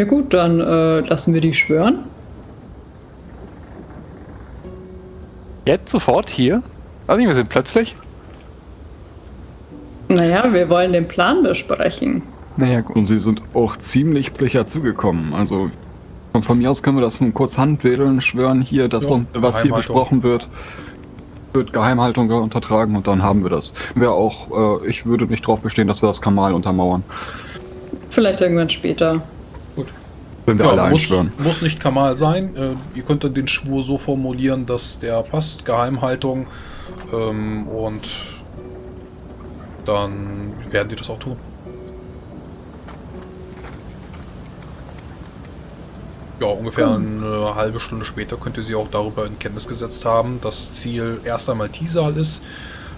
Ja gut, dann äh, lassen wir die schwören. Jetzt sofort hier? Also wir sind plötzlich. Naja, wir wollen den Plan besprechen. Naja, gut. Und sie sind auch ziemlich sicher zugekommen. Also von, von mir aus können wir das nun kurz handwedeln, schwören hier, dass Ja, was hier besprochen wird, wird Geheimhaltung untertragen und dann haben wir das. Wäre auch, äh, ich würde nicht darauf bestehen, dass wir das Kamal untermauern. Vielleicht irgendwann später. Wenn wir Ja, alle muss, einschwören. muss nicht Kamal sein. Äh, ihr könnt dann den Schwur so formulieren, dass der passt. Geheimhaltung. Ähm, und dann werden die das auch tun. Ja, ungefähr eine halbe Stunde später könnt ihr sie auch darüber in Kenntnis gesetzt haben. Das Ziel erst einmal Tisal ist,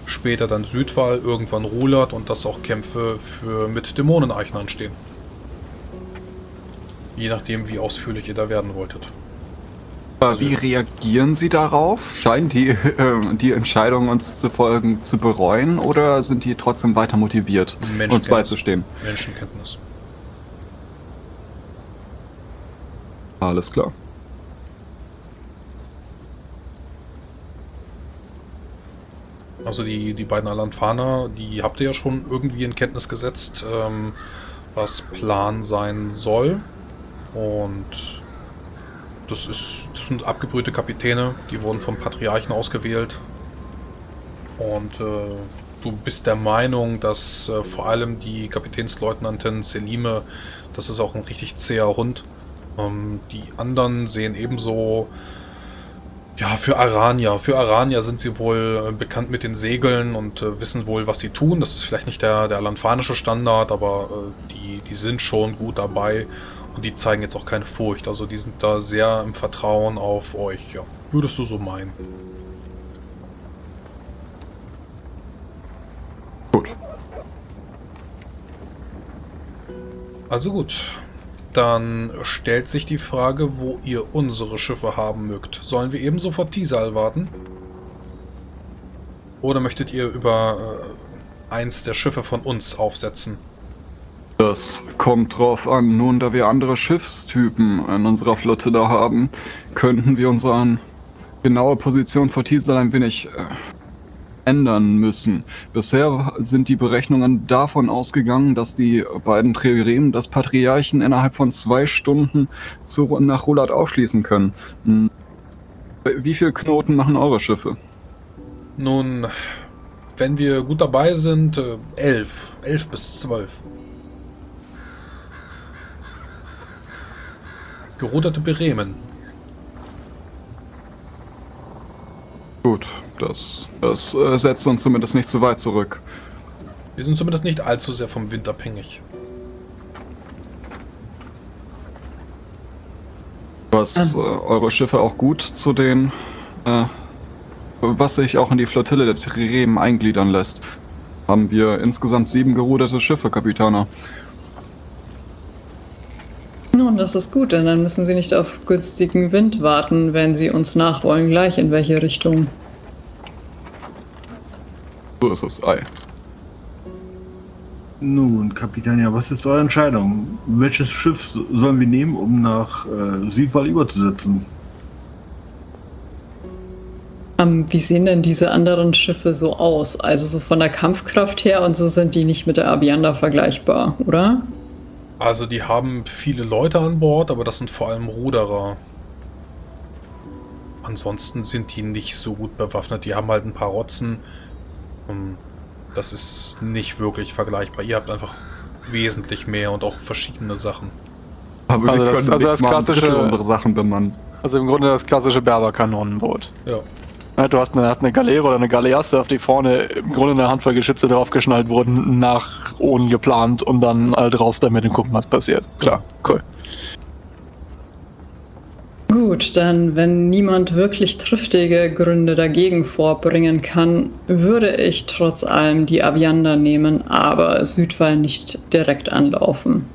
später dann Südwall, irgendwann Rulat und dass auch Kämpfe für mit Dämoneneichen anstehen. Je nachdem, wie ausführlich ihr da werden wolltet. Aber wie reagieren Sie darauf? Scheinen die, äh, die Entscheidung, uns zu folgen, zu bereuen oder sind die trotzdem weiter motiviert, uns beizustehen? Menschenkenntnis. Alles klar. Also die, die beiden Alanfaner, die habt ihr ja schon irgendwie in Kenntnis gesetzt, ähm, was Plan sein soll. Und das, ist, das sind abgebrühte Kapitäne, die wurden vom Patriarchen ausgewählt. Und äh, du bist der Meinung, dass äh, vor allem die Kapitänsleutnantin Selime, das ist auch ein richtig zäher Hund. Ähm, die anderen sehen ebenso ja, für Arania. Für Arania sind sie wohl äh, bekannt mit den Segeln und äh, wissen wohl, was sie tun. Das ist vielleicht nicht der, der alanfanische Standard, aber äh, die, die sind schon gut dabei und die zeigen jetzt auch keine Furcht. Also die sind da sehr im Vertrauen auf euch, ja. Würdest du so meinen? Gut. Also gut. Dann stellt sich die Frage, wo ihr unsere Schiffe haben mögt. Sollen wir ebenso vor Tisal warten? Oder möchtet ihr über äh, eins der Schiffe von uns aufsetzen? Das kommt drauf an. Nun, da wir andere Schiffstypen in unserer Flotte da haben, könnten wir unsere genaue Position vor Tisal ein wenig äh, ändern müssen. Bisher sind die Berechnungen davon ausgegangen, dass die beiden Triremen das Patriarchen innerhalb von zwei Stunden zu, nach Rulat aufschließen können. Hm. Wie viel Knoten machen eure Schiffe? Nun, wenn wir gut dabei sind, äh, elf. Elf bis zwölf. Geruderte Beremen. Gut, das, das äh, setzt uns zumindest nicht zu weit zurück. Wir sind zumindest nicht allzu sehr vom Wind abhängig. Was äh, eure Schiffe auch gut zu den, äh, was sich auch in die Flottille der Triremen eingliedern lässt. Haben wir insgesamt sieben geruderte Schiffe, Kapitaner. Das ist gut, denn dann müssen Sie nicht auf günstigen Wind warten, wenn Sie uns nachwollen, gleich in welche Richtung. So ist es, Ei. Nun, Kapitän, ja, was ist eure Entscheidung? Welches Schiff sollen wir nehmen, um nach äh, Südwall überzusetzen? Ähm, wie sehen denn diese anderen Schiffe so aus? Also so von der Kampfkraft her und so sind die nicht mit der Avianda vergleichbar, oder? Also die haben viele Leute an Bord, aber das sind vor allem Ruderer. Ansonsten sind die nicht so gut bewaffnet. Die haben halt ein paar Rotzen. Ähm, Das ist nicht wirklich vergleichbar. Ihr habt einfach wesentlich mehr und auch verschiedene Sachen. Aber Also wir das- können also nicht das klassische- unsere Sachen bemannen. Also im Grunde das klassische Berber-Kanonenboot. Ja. Ja, Du hast eine, hast eine Galeere oder eine Galeasse, auf die vorne im Grunde eine Handvoll Geschütze draufgeschnallt wurden, nach oben geplant und dann halt raus damit und gucken, was passiert. Klar, cool. Gut, dann, wenn niemand wirklich triftige Gründe dagegen vorbringen kann, würde ich trotz allem die Avianda nehmen, aber Südwall nicht direkt anlaufen.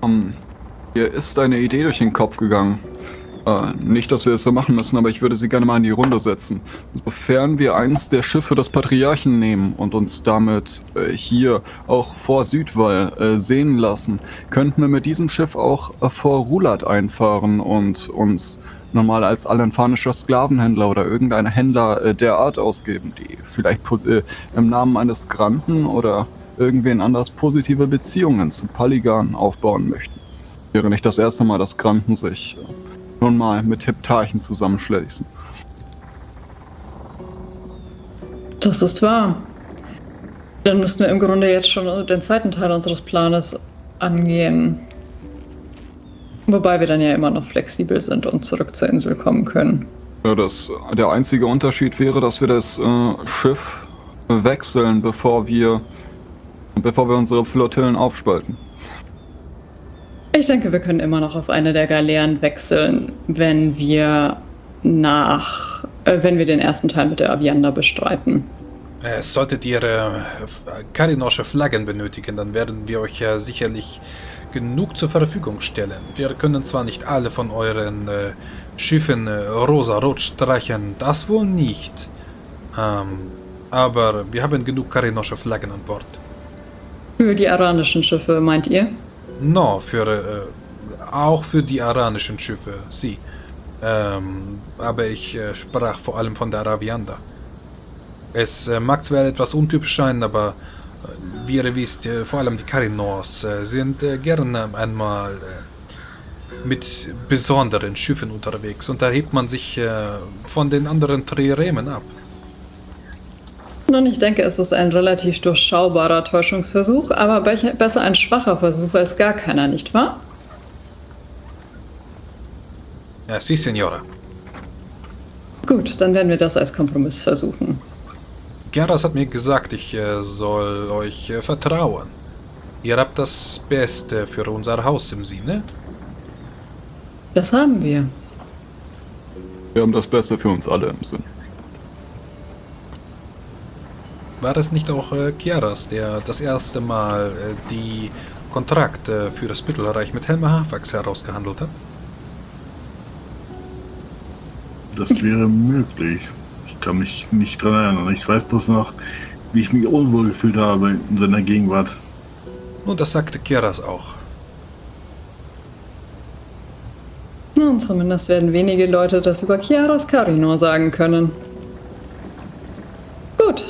Um, mir ist eine Idee durch den Kopf gegangen. Äh, nicht, dass wir es so machen müssen, aber ich würde sie gerne mal in die Runde setzen. Sofern wir eins der Schiffe des Patriarchen nehmen und uns damit äh, hier auch vor Südwall äh, sehen lassen, könnten wir mit diesem Schiff auch äh, vor Rulat einfahren und uns normal als alenfanischer Sklavenhändler oder irgendein Händler äh, der Art ausgeben, die vielleicht äh, im Namen eines Granten oder irgendwen anders positive Beziehungen zu Paligan aufbauen möchten. Wäre nicht das erste Mal, dass Granten sich nun mal mit Heptarchen zusammenschließen. Das ist wahr. Dann müssten wir im Grunde jetzt schon den zweiten Teil unseres Planes angehen. Wobei wir dann ja immer noch flexibel sind und zurück zur Insel kommen können. Ja, das, der einzige Unterschied wäre, dass wir das äh, Schiff wechseln, bevor wir, bevor wir unsere Flottillen aufspalten. Ich denke, wir können immer noch auf eine der Galeeren wechseln, wenn wir nach, äh, wenn wir den ersten Teil mit der Avianda bestreiten. Äh, solltet ihr äh, karinosche Flaggen benötigen, dann werden wir euch ja sicherlich genug zur Verfügung stellen. Wir können zwar nicht alle von euren äh, Schiffen äh, rosa-rot streichen, das wohl nicht. Ähm, aber wir haben genug karinosche Flaggen an Bord. Für die aranischen Schiffe, meint ihr? No, für, äh, auch für die aranischen Schiffe, sie. Ähm, aber ich äh, sprach vor allem von der Arabianda. Es äh, mag zwar etwas untypisch sein, aber äh, wie ihr wisst, äh, vor allem die Karinors äh, sind gerne einmal mit besonderen Schiffen unterwegs und da hebt man sich von den anderen Triremen ab. Nun, ich denke, es ist ein relativ durchschaubarer Täuschungsversuch, aber be besser ein schwacher Versuch als gar keiner, nicht wahr? Ja, sie, Signora. Gut, dann werden wir das als Kompromiss versuchen. Geras hat mir gesagt, ich äh, soll euch äh, vertrauen. Ihr habt das Beste für unser Haus im Sinne. Das haben wir. Wir haben das Beste für uns alle im Sinn. War es nicht auch äh, Kiaras, der das erste Mal äh, die Kontrakte für das Mittelreich mit Helma Hafax herausgehandelt hat? Das wäre möglich. Ich kann mich nicht dran erinnern. Ich weiß bloß noch, wie ich mich unwohl gefühlt habe in seiner Gegenwart. Nun, das sagte Kiaras auch. Nun, zumindest werden wenige Leute das über Chiaras Karinor sagen können.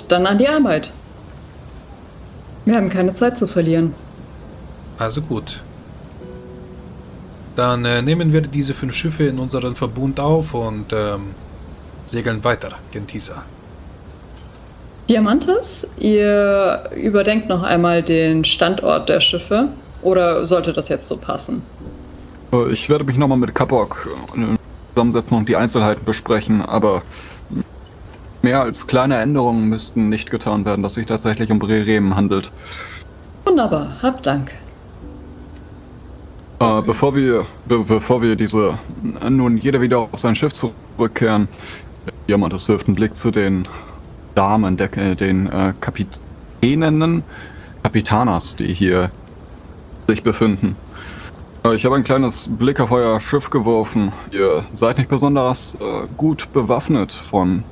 Dann an die Arbeit. Wir haben keine Zeit zu verlieren. Also gut. Dann äh, nehmen wir diese fünf Schiffe in unseren Verbund auf und ähm, segeln weiter, Gentisa. Diamantes, ihr überdenkt noch einmal den Standort der Schiffe oder sollte das jetzt so passen? Äh, Ich werde mich nochmal mit Kapok äh, zusammensetzen und die Einzelheiten besprechen, aber mehr als kleine Änderungen müssten nicht getan werden, dass sich tatsächlich um Breremen handelt. Wunderbar, hab Dank. Äh, bevor wir, be bevor wir diese, nun jeder wieder auf sein Schiff zurückkehren, jemand, das wirft einen Blick zu den Damen, der, äh, den äh, Kapitäninnen, Kapitanas, die hier sich befinden. Äh, Ich habe ein kleines Blick auf euer Schiff geworfen. Ihr seid nicht besonders äh, gut bewaffnet von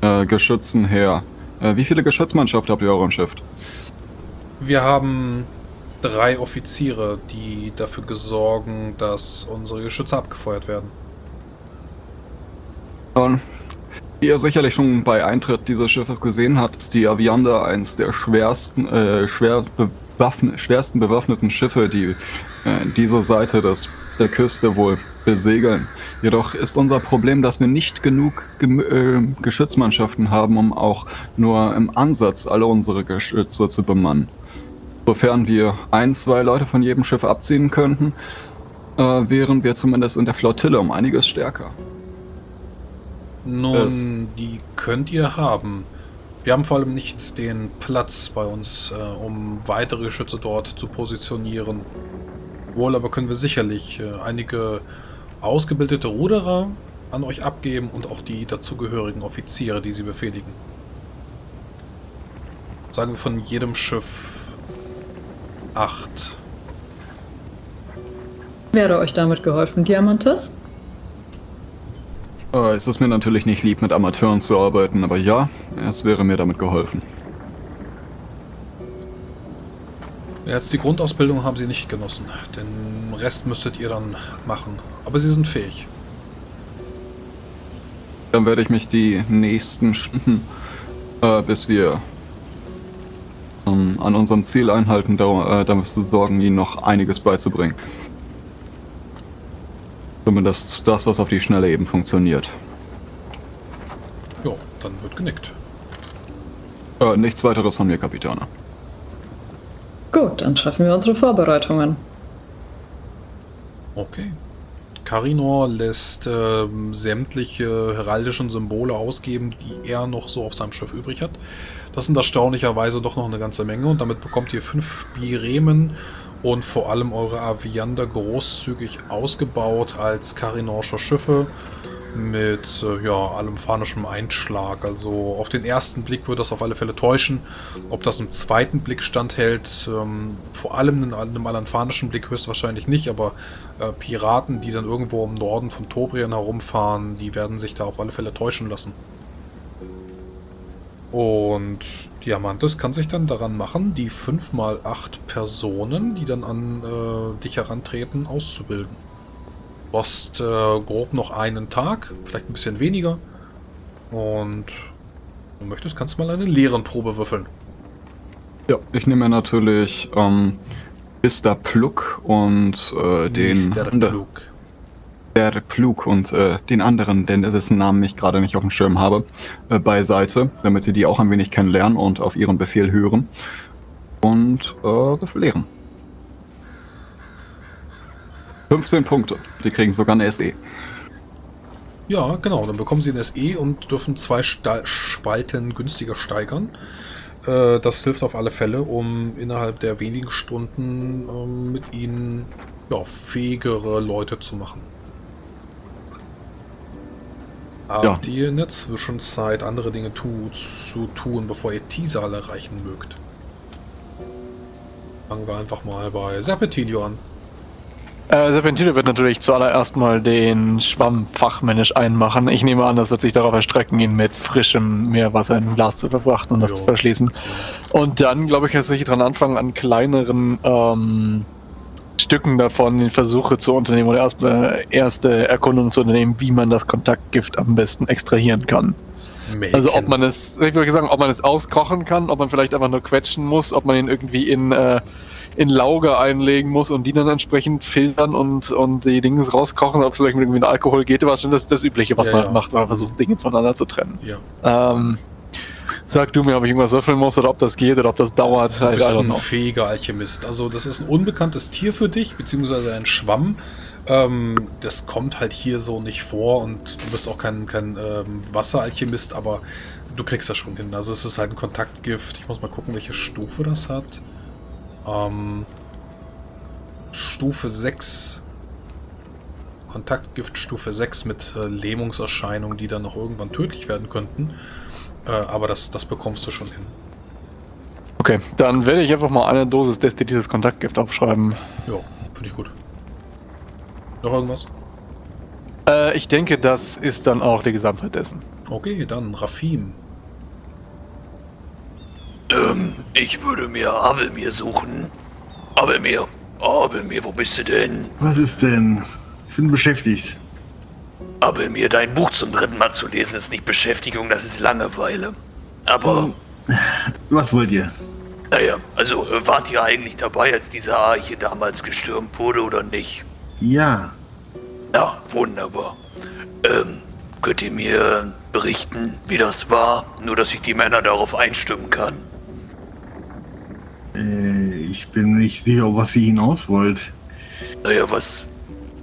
äh, Geschützen her. Äh, wie viele Geschützmannschaften habt ihr auf eurem Schiff? Wir haben drei Offiziere, die dafür sorgen, dass unsere Geschütze abgefeuert werden. Und wie ihr sicherlich schon bei Eintritt dieses Schiffes gesehen habt, ist die Avianda eines der schwersten, äh, schwer bewaffn schwersten bewaffneten Schiffe, die äh, diese Seite des, der Küste wohl besegeln. Jedoch ist unser Problem, dass wir nicht genug Gem äh, Geschützmannschaften haben, um auch nur im Ansatz alle unsere Geschütze zu bemannen. Sofern wir ein, zwei Leute von jedem Schiff abziehen könnten, äh, wären wir zumindest in der Flottille um einiges stärker. Nun, Es- die könnt ihr haben. Wir haben vor allem nicht den Platz bei uns, äh, um weitere Geschütze dort zu positionieren. Wohl aber können wir sicherlich äh, einige ausgebildete Ruderer an euch abgeben und auch die dazugehörigen Offiziere, die sie befehligen. Sagen wir von jedem Schiff acht. Wäre euch damit geholfen, Diamantes? Äh, es ist mir natürlich nicht lieb, mit Amateuren zu arbeiten, aber ja, es wäre mir damit geholfen. Jetzt die Grundausbildung haben sie nicht genossen. Den Rest müsstet ihr dann machen. Aber sie sind fähig. Dann werde ich mich die nächsten Stunden, äh, bis wir ähm, an unserem Ziel einhalten, da, äh, damit zu sorgen, ihnen noch einiges beizubringen. Zumindest das, was auf die Schnelle eben funktioniert. Ja, dann wird genickt. Äh, nichts weiteres von mir, Kapitane. Gut, dann treffen wir unsere Vorbereitungen. Okay. Karinor lässt ähm, sämtliche heraldischen Symbole ausgeben, die er noch so auf seinem Schiff übrig hat. Das sind erstaunlicherweise doch noch eine ganze Menge und damit bekommt ihr fünf Biremen und vor allem eure Aviander großzügig ausgebaut als Karinorsche Schiffe mit äh, ja, allem phanischem Einschlag. Also auf den ersten Blick würde das auf alle Fälle täuschen. Ob das im zweiten Blick standhält, ähm, vor allem in einem alanfanischen Blick höchstwahrscheinlich nicht, aber äh, Piraten, die dann irgendwo im Norden von Tobrien herumfahren, die werden sich da auf alle Fälle täuschen lassen. Und Diamantes kann sich dann daran machen, die 5 mal 8 Personen, die dann an äh, dich herantreten, auszubilden. Hast äh, grob noch einen Tag, vielleicht ein bisschen weniger. Und wenn du möchtest, kannst du mal eine Leerenprobe würfeln. Ja, ich nehme natürlich ähm, Mr. Pluck und äh, den... Mr. Plug. Der Plug und äh, den anderen, denn dessen Namen ich gerade nicht auf dem Schirm habe, äh, beiseite, damit ihr die auch ein wenig kennenlernen und auf ihren Befehl hören. Und äh, lehren. 15 Punkte. Die kriegen sogar eine. SE. Ja, genau. Dann bekommen sie ein SE und dürfen zwei Sta Spalten günstiger steigern. Äh, das hilft auf alle Fälle, um innerhalb der wenigen Stunden ähm, mit ihnen ja, fähigere Leute zu machen. Habt ihr in der Zwischenzeit andere Dinge tu zu tun, bevor ihr Tisal erreichen mögt? Fangen wir einfach mal bei Serpentilio an. Äh, Serpentine wird natürlich zuallererst mal den Schwamm fachmännisch einmachen. Ich nehme an, das wird sich darauf erstrecken, ihn mit frischem Meerwasser in ein Glas zu verfrachten und das Jo. zu verschließen. Und dann, glaube ich, sich dran anfangen, an kleineren ähm, Stücken davon Versuche zu unternehmen oder erst, äh, erste Erkundungen zu unternehmen, wie man das Kontaktgift am besten extrahieren kann. Also ob man es, ich würde sagen, ob man es auskochen kann, ob man vielleicht einfach nur quetschen muss, ob man ihn irgendwie in, äh, in Lauge einlegen muss und die dann entsprechend filtern und, und die Dinge rauskochen, ob es vielleicht mit irgendwie Alkohol geht, was schon das, das Übliche, was Ja, man ja. macht, man versucht, Dinge voneinander zu trennen. Ja. Ähm, sag du mir, ob ich irgendwas würfeln muss oder ob das geht oder ob das dauert. Du bist ein fähiger Alchemist. Also das ist ein unbekanntes Tier für dich, beziehungsweise ein Schwamm. Ähm, das kommt halt hier so nicht vor und du bist auch kein, kein ähm, Wasseralchemist, aber du kriegst das schon hin. Also es ist halt ein Kontaktgift. Ich muss mal gucken, welche Stufe das hat. Ähm, Stufe 6. Kontaktgift Stufe 6 mit äh, Lähmungserscheinungen, die dann noch irgendwann tödlich werden könnten. Äh, aber das, das bekommst du schon hin. Okay, dann werde ich einfach mal eine Dosis destilliertes Kontaktgift aufschreiben. Ja, finde ich gut. Noch irgendwas? Äh, ich denke, das ist dann auch die Gesamtheit dessen. Okay, dann Rafim. Ähm, ich würde mir Abelmir suchen. Abelmir, Abelmir, wo bist du denn? Was ist denn? Ich bin beschäftigt. Abelmir, dein Buch zum dritten Mal zu lesen ist nicht Beschäftigung, das ist Langeweile. Aber, Was wollt ihr? naja, also äh, wart ihr eigentlich dabei, als diese Arche damals gestürmt wurde oder nicht? Ja, Ja, wunderbar. Ähm, könnt ihr mir berichten, wie das war? Nur, dass ich die Männer darauf einstimmen kann. Äh, ich bin nicht sicher, was ihr hinaus wollt. Naja, was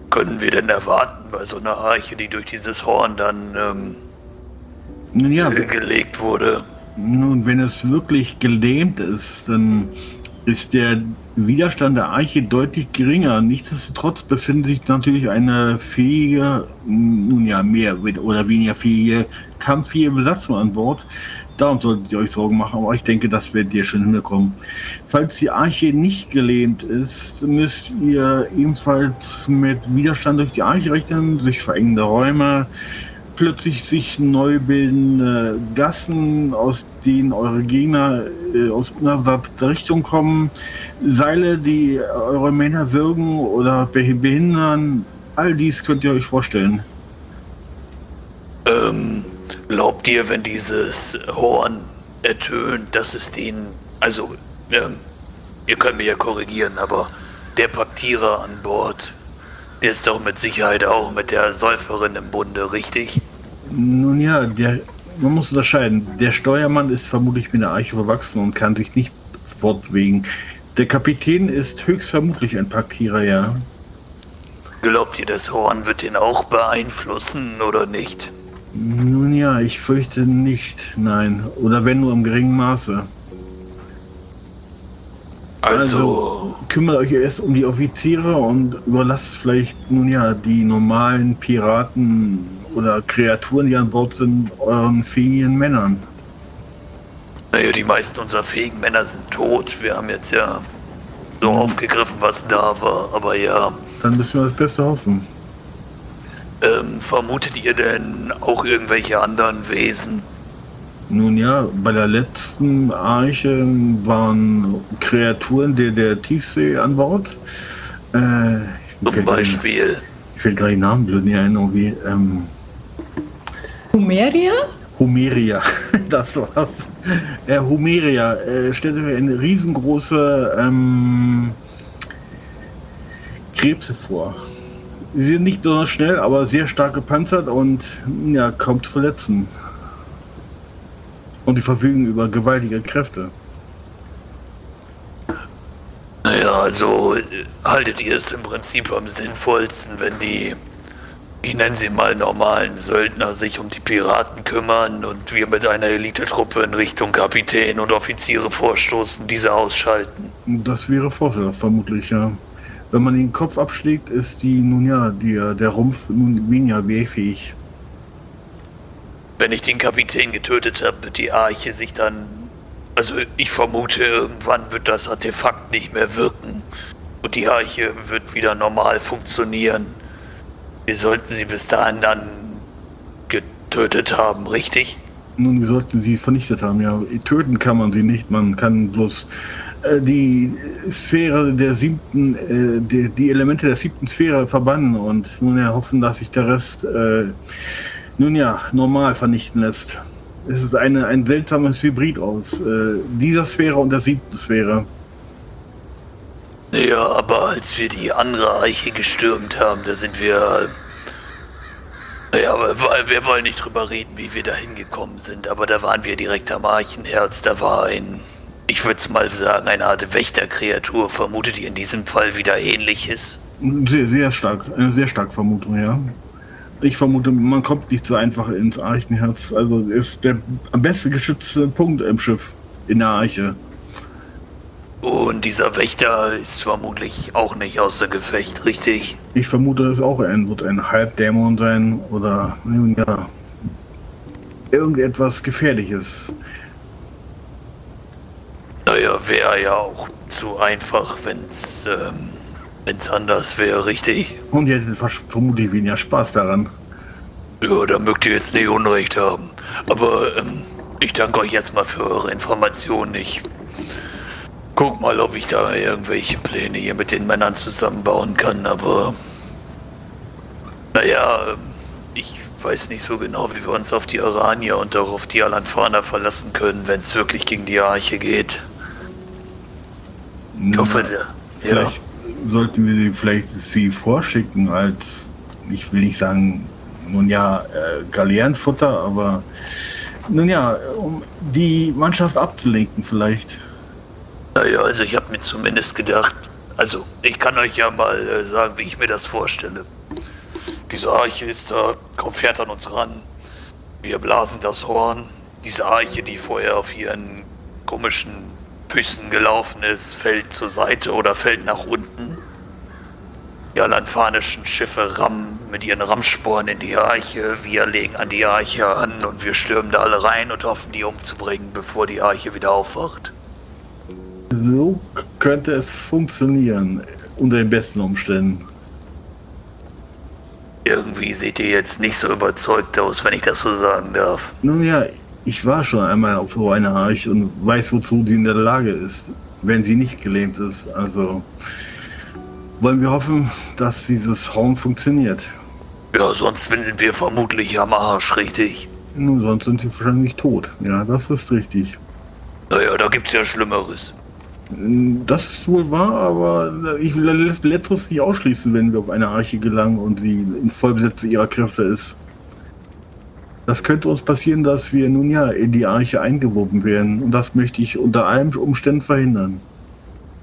können wir denn erwarten bei so einer Arche, die durch dieses Horn dann ähm, Nun ja, gelegt wurde? nun, wenn es wirklich gelähmt ist, dann ist der Widerstand der Arche deutlich geringer. Nichtsdestotrotz befindet sich natürlich eine fähige, nun ja, mehr oder weniger fähige, kampffähige Besatzung an Bord. Darum solltet ihr euch Sorgen machen, aber ich denke, das werdet ihr schon hinbekommen. Falls die Arche nicht gelähmt ist, müsst ihr ebenfalls mit Widerstand durch die Arche rechnen, durch verengende Räume, plötzlich sich neu bildende Gassen, aus denen eure Gegner äh, aus einer Richtung kommen, Seile, die eure Männer würgen oder behindern. All dies könnt ihr euch vorstellen. Ähm, glaubt ihr, wenn dieses Horn ertönt, dass es den, also, ähm, ihr könnt mich ja korrigieren, aber der Paktierer an Bord, der ist doch mit Sicherheit auch mit der Säuferin im Bunde, richtig? Nun ja, der, man muss unterscheiden. Der Steuermann ist vermutlich mit der Eiche verwachsen und kann sich nicht fortbewegen. Der Kapitän ist höchstvermutlich ein Paktierer, ja. Glaubt ihr, das Horn wird ihn auch beeinflussen oder nicht? Nun ja, ich fürchte nicht, nein. Oder wenn nur im geringen Maße. Also, kümmert euch erst um die Offiziere und überlasst vielleicht nun ja die normalen Piraten oder Kreaturen, die an Bord sind, euren fähigen Männern. naja, die meisten unserer fähigen Männer sind tot. Wir haben jetzt ja so aufgegriffen, was da war. Aber ja, Dann müssen wir das Beste hoffen. Ähm, vermutet ihr denn auch irgendwelche anderen Wesen? Nun ja, bei der letzten Arche waren Kreaturen der, der Tiefsee an Bord. Äh, Zum Beispiel. Ich fällt gerade die Namen blöd nicht ein, irgendwie. Ähm, Humeria? Humeria, das war's. Äh, Humeria äh, stellte mir eine riesengroße ähm, Krebse vor. Sie sind nicht besonders schnell, aber sehr stark gepanzert und ja, kaum zu verletzen. Und die verfügen über gewaltige Kräfte. Naja, also haltet ihr es im Prinzip am sinnvollsten, wenn die, ich nenne sie mal normalen Söldner, sich um die Piraten kümmern und wir mit einer Elitetruppe in Richtung Kapitän und Offiziere vorstoßen, diese ausschalten. Das wäre vorteilhaft, vermutlich, ja. Wenn man den Kopf abschlägt, ist die, nun ja, die, der Rumpf nun weniger wehrfähig. Wenn ich den Kapitän getötet habe, wird die Arche sich dann. Also ich vermute, irgendwann wird das Artefakt nicht mehr wirken. Und die Arche wird wieder normal funktionieren. Wir sollten sie bis dahin dann getötet haben, richtig? Nun, wir sollten sie vernichtet haben, ja. Töten kann man sie nicht, man kann bloß die Sphäre der siebten, äh, die, die Elemente der siebten Sphäre verbannen und nun ja hoffen, dass sich der Rest äh, nun ja normal vernichten lässt. Es ist eine, ein seltsames Hybrid aus äh, dieser Sphäre und der siebten Sphäre. Ja, aber als wir die andere Eiche gestürmt haben, da sind wir. Ja, aber wir- wir wollen nicht drüber reden, wie wir da hingekommen sind, aber da waren wir direkt am Archenherz. Da war ein, ich würde es mal sagen, eine Art Wächterkreatur. Vermutet ihr in diesem Fall wieder ähnliches? Sehr, sehr stark, eine sehr starke Vermutung, ja. Ich vermute, man kommt nicht so einfach ins Archenherz. Also ist der am besten geschützte Punkt im Schiff, in der Arche. Und dieser Wächter ist vermutlich auch nicht außer Gefecht, richtig? Ich vermute, es auch ein, wird ein Halbdämon sein oder ja, irgendetwas Gefährliches. Naja, wäre ja auch zu einfach, wenn's, ähm, wenn's anders wäre, richtig? Und ihr hättet vermutlich weniger Spaß daran. Ja, da mögt ihr jetzt nicht Unrecht haben. Aber ähm, ich danke euch jetzt mal für eure Informationen. Ich guck mal, ob ich da irgendwelche Pläne hier mit den Männern zusammenbauen kann, aber naja, ähm, ich weiß nicht so genau, wie wir uns auf die Aranier und auch auf die Alanfaner verlassen können, wenn es wirklich gegen die Arche geht. Ich hoffe, der, ja. Sollten wir sie vielleicht sie vorschicken als, ich will nicht sagen, nun ja, äh, Galeerenfutter, aber nun ja, um die Mannschaft abzulenken vielleicht. Naja, also ich habe mir zumindest gedacht, also ich kann euch ja mal äh, sagen, wie ich mir das vorstelle. Diese Arche ist da, kommt, fährt an uns ran. Wir blasen das Horn. Diese Arche, die vorher auf ihren komischen Füßen gelaufen ist, fällt zur Seite oder fällt nach unten. Die alanfanischen Schiffe rammen mit ihren Rammsporen in die Arche. Wir legen an die Arche an und wir stürmen da alle rein und hoffen, die umzubringen, bevor die Arche wieder aufwacht. So könnte es funktionieren, unter den besten Umständen. Irgendwie seht ihr jetzt nicht so überzeugt aus, wenn ich das so sagen darf. Nun ja, ich war schon einmal auf so einer Arche und weiß, wozu sie in der Lage ist, wenn sie nicht gelähmt ist. Also wollen wir hoffen, dass dieses Raum funktioniert. Ja, sonst sind wir vermutlich am Arsch, richtig? Nun, sonst sind sie wahrscheinlich tot. Ja, das ist richtig. Naja, da gibt's ja Schlimmeres. Das ist wohl wahr, aber ich will letzteres nicht ausschließen, wenn wir auf eine Arche gelangen und sie in Vollbesitz ihrer Kräfte ist. Das könnte uns passieren, dass wir nun ja in die Arche eingewoben werden. Und das möchte ich unter allen Umständen verhindern.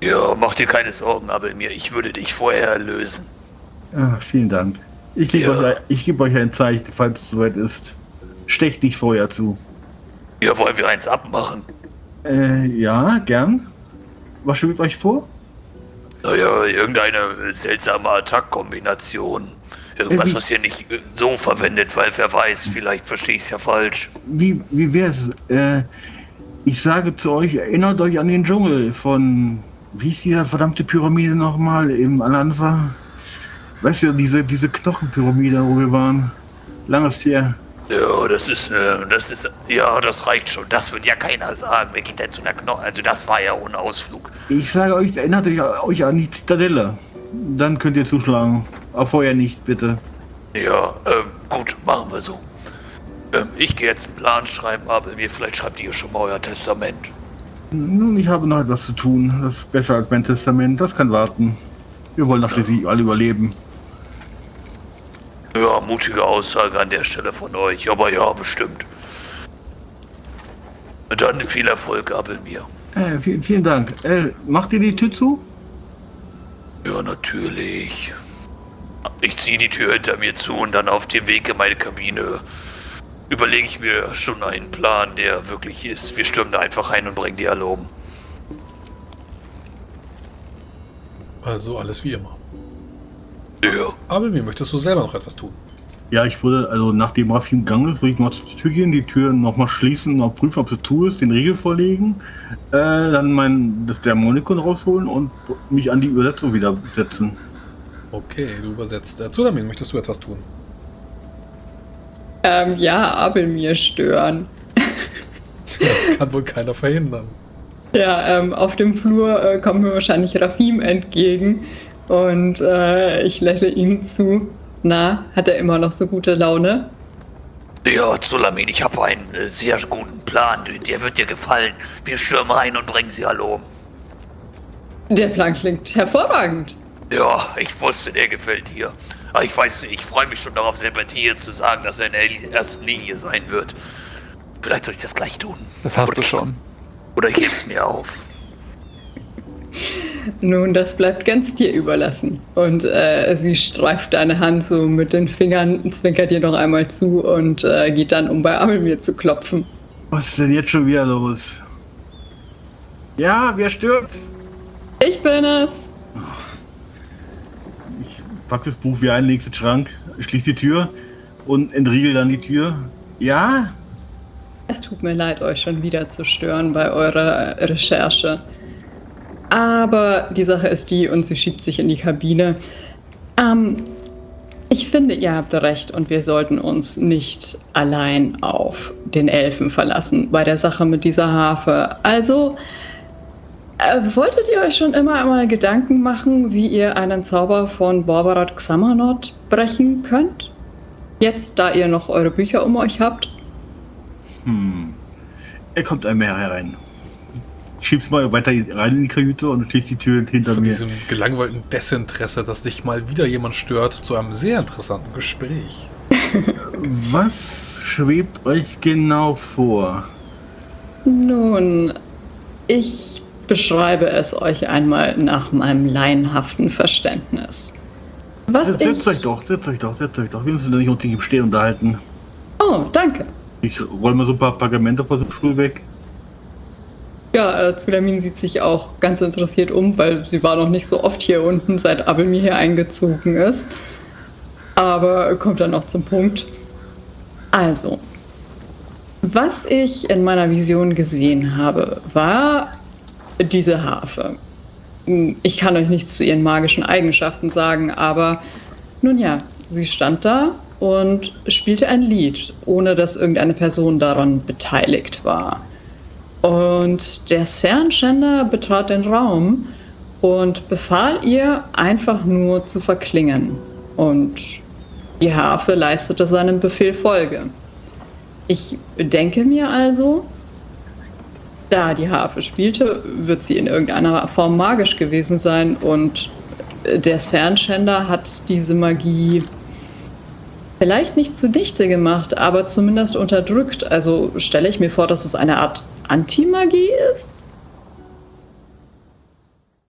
Ja, mach dir keine Sorgen, aber mir, ich würde dich vorher erlösen. Ja, vielen Dank. Ich gebe Ja. euch, ich gebe euch ein Zeichen, falls es soweit ist. Stecht nicht vorher zu. Ja, wollen wir eins abmachen? Äh, ja, gern. Was schwebt euch vor? Naja, irgendeine seltsame Attack-Kombination. Irgendwas, Äh, wie- was ihr nicht so verwendet, weil wer weiß, vielleicht verstehe ich es ja falsch. Wie, wie wär's? Äh, ich sage zu euch, erinnert euch an den Dschungel von, wie ist diese verdammte Pyramide nochmal im Al-Anfa? Weißt du, diese, diese Knochenpyramide, wo wir waren. Langes her. Ja, das ist, äh, das ist, ja, das reicht schon. Das wird ja keiner sagen. Wer geht denn zu einer Knochen? Also das war ja ohne Ausflug. Ich sage euch, erinnert euch, euch an die Zitadelle. Dann könnt ihr zuschlagen. Aber vorher nicht, bitte. Ja, ähm, gut, machen wir so. Ähm, ich gehe jetzt einen Plan schreiben, aber mir vielleicht schreibt ihr schon mal euer Testament. Nun, ich habe noch etwas zu tun. Das ist besser als mein Testament. Das kann warten. Wir wollen doch schließlich alle überleben. Ja, mutige Aussage an der Stelle von euch, aber ja, bestimmt. Dann viel Erfolg, Abelmir. Äh, vielen, vielen Dank. Äh, macht ihr die Tür zu? Ja, natürlich. Ich ziehe die Tür hinter mir zu und dann auf dem Weg in meine Kabine überlege ich mir schon einen Plan, der wirklich ist. Wir stürmen da einfach ein und bringen die alle um. Also alles wie immer. Ja. Aber mir möchtest du selber noch etwas tun? Ja, ich würde, also nachdem Rafim gegangen ist, würde ich mal zur Tür gehen, die Tür nochmal schließen, noch prüfen, ob sie zu ist, den Riegel vorlegen, äh, dann mein, das Dämonikon rausholen und mich an die Übersetzung wieder setzen. Okay, du übersetzt. Äh, Zudamin, möchtest du etwas tun? Ähm, ja, Abel mir stören. Das kann wohl keiner verhindern. Ja, ähm, auf dem Flur äh, kommt mir wahrscheinlich Rafim entgegen und äh, ich lächle ihm zu. Na, hat er immer noch so gute Laune? Ja, Zulamin, ich habe einen äh, sehr guten Plan. Der wird dir gefallen. Wir stürmen rein und bringen sie alle um. Der Plan klingt hervorragend. Ja, ich wusste, der gefällt dir. Aber ich weiß nicht, ich freue mich schon darauf, Serpentine zu sagen, dass er in der ersten Linie sein wird. Vielleicht soll ich das gleich tun. Das hast Oder du ich- schon. Oder ich heb's mir auf. Nun, das bleibt ganz dir überlassen. Und äh, sie streift deine Hand so mit den Fingern, zwinkert dir noch einmal zu und äh, geht dann, um bei Abelmir zu klopfen. Was ist denn jetzt schon wieder los? Ja, wer stirbt? Ich bin es! Ich pack das Buch wie ein, leg's in den Schrank, schließ die Tür und entriegel dann die Tür. Ja? Es tut mir leid, euch schon wieder zu stören bei eurer Recherche. Aber die Sache ist die, und sie schiebt sich in die Kabine. Ähm, ich finde, ihr habt recht und wir sollten uns nicht allein auf den Elfen verlassen bei der Sache mit dieser Harfe. Also, äh, wolltet ihr euch schon immer einmal Gedanken machen, wie ihr einen Zauber von Borbarat Xamanot brechen könnt? Jetzt, da ihr noch eure Bücher um euch habt? Hm. Er kommt einmal herein. Ich schieb's mal weiter rein in die Kajüte und schließt die Tür hinter Von mir. diesem gelangweilten Desinteresse, dass dich mal wieder jemand stört, zu einem sehr interessanten Gespräch. Was schwebt euch genau vor? Nun, ich beschreibe es euch einmal nach meinem laienhaften Verständnis. Was Setzt, setzt euch ich... doch, setzt euch doch, setzt euch doch. Wir müssen nicht unbedingt im Stehen unterhalten. Oh, danke. Ich mal so ein paar Pergamente von dem Stuhl weg. Ja, äh, Zulamin sieht sich auch ganz interessiert um, weil sie war noch nicht so oft hier unten, seit Abelmir hier eingezogen ist. Aber kommt dann noch zum Punkt. Also, was ich in meiner Vision gesehen habe, war diese Harfe. Hm, Ich kann euch nichts zu ihren magischen Eigenschaften sagen, aber nun ja, Sie stand da und spielte ein Lied, ohne dass irgendeine Person daran beteiligt war. Und der Sphärenschänder betrat den Raum und befahl ihr, einfach nur zu verklingen. Und die Harfe leistete seinem Befehl Folge. Ich denke mir also, da die Harfe spielte, wird sie in irgendeiner Form magisch gewesen sein und der Sphärenschänder hat diese Magie vielleicht nicht zunichte gemacht, aber zumindest unterdrückt. Also stelle ich mir vor, dass es eine Art Antimagie ist?